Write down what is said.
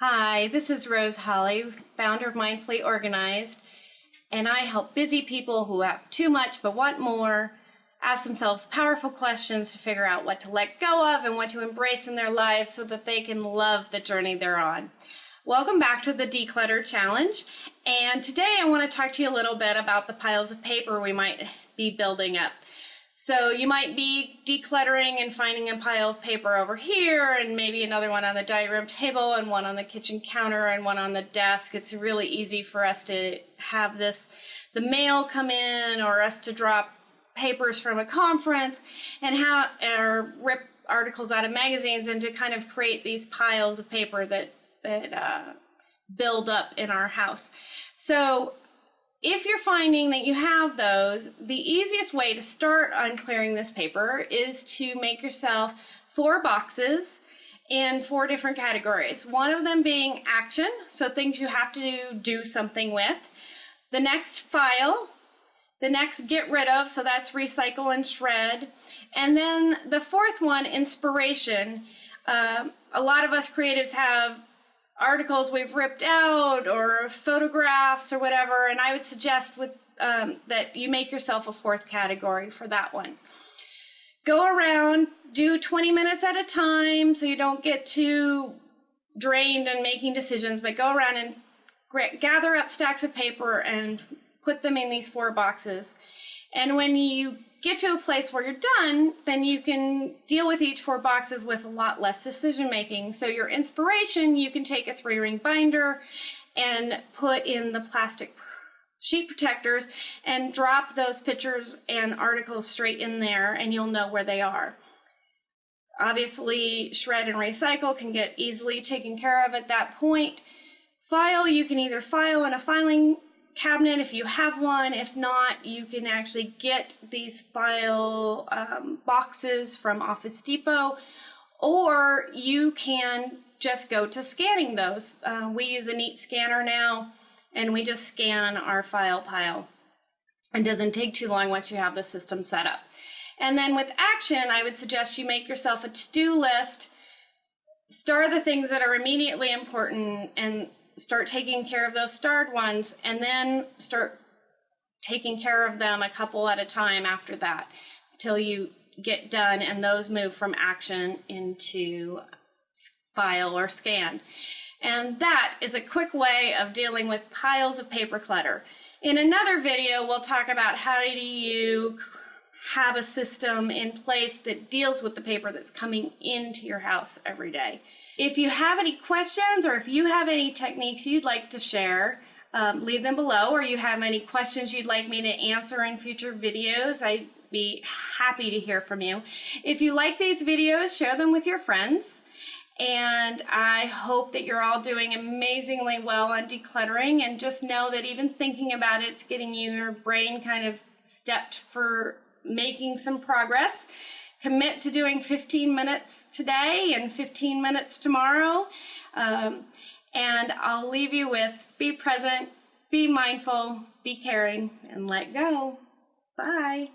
Hi, this is Rose Holly, founder of Mindfully Organized, and I help busy people who have too much but want more ask themselves powerful questions to figure out what to let go of and what to embrace in their lives so that they can love the journey they're on. Welcome back to the Declutter Challenge, and today I want to talk to you a little bit about the piles of paper we might be building up. So you might be decluttering and finding a pile of paper over here and maybe another one on the dining room table and one on the kitchen counter and one on the desk. It's really easy for us to have this, the mail come in or us to drop papers from a conference and how, or rip articles out of magazines and to kind of create these piles of paper that, that uh, build up in our house. So if you're finding that you have those, the easiest way to start on clearing this paper is to make yourself four boxes in four different categories. One of them being action, so things you have to do something with. The next file, the next get rid of, so that's recycle and shred. And then the fourth one, inspiration. Uh, a lot of us creatives have articles we've ripped out or photographs or whatever. And I would suggest with um, that you make yourself a fourth category for that one. Go around, do 20 minutes at a time so you don't get too drained and making decisions, but go around and gather up stacks of paper and put them in these four boxes. And when you get to a place where you're done, then you can deal with each four boxes with a lot less decision making. So your inspiration, you can take a three ring binder and put in the plastic sheet protectors and drop those pictures and articles straight in there and you'll know where they are. Obviously, shred and recycle can get easily taken care of at that point. File, you can either file in a filing cabinet if you have one. If not, you can actually get these file um, boxes from Office Depot, or you can just go to scanning those. Uh, we use a neat scanner now, and we just scan our file pile. It doesn't take too long once you have the system set up. And then with action, I would suggest you make yourself a to-do list, star the things that are immediately important, and start taking care of those starred ones, and then start taking care of them a couple at a time after that till you get done and those move from action into file or scan. And that is a quick way of dealing with piles of paper clutter. In another video, we'll talk about how do you have a system in place that deals with the paper that's coming into your house every day. If you have any questions or if you have any techniques you'd like to share, um, leave them below or you have any questions you'd like me to answer in future videos, I'd be happy to hear from you. If you like these videos, share them with your friends. And I hope that you're all doing amazingly well on decluttering and just know that even thinking about it's getting your brain kind of stepped for making some progress commit to doing 15 minutes today and 15 minutes tomorrow. Um, and I'll leave you with be present, be mindful, be caring, and let go. Bye.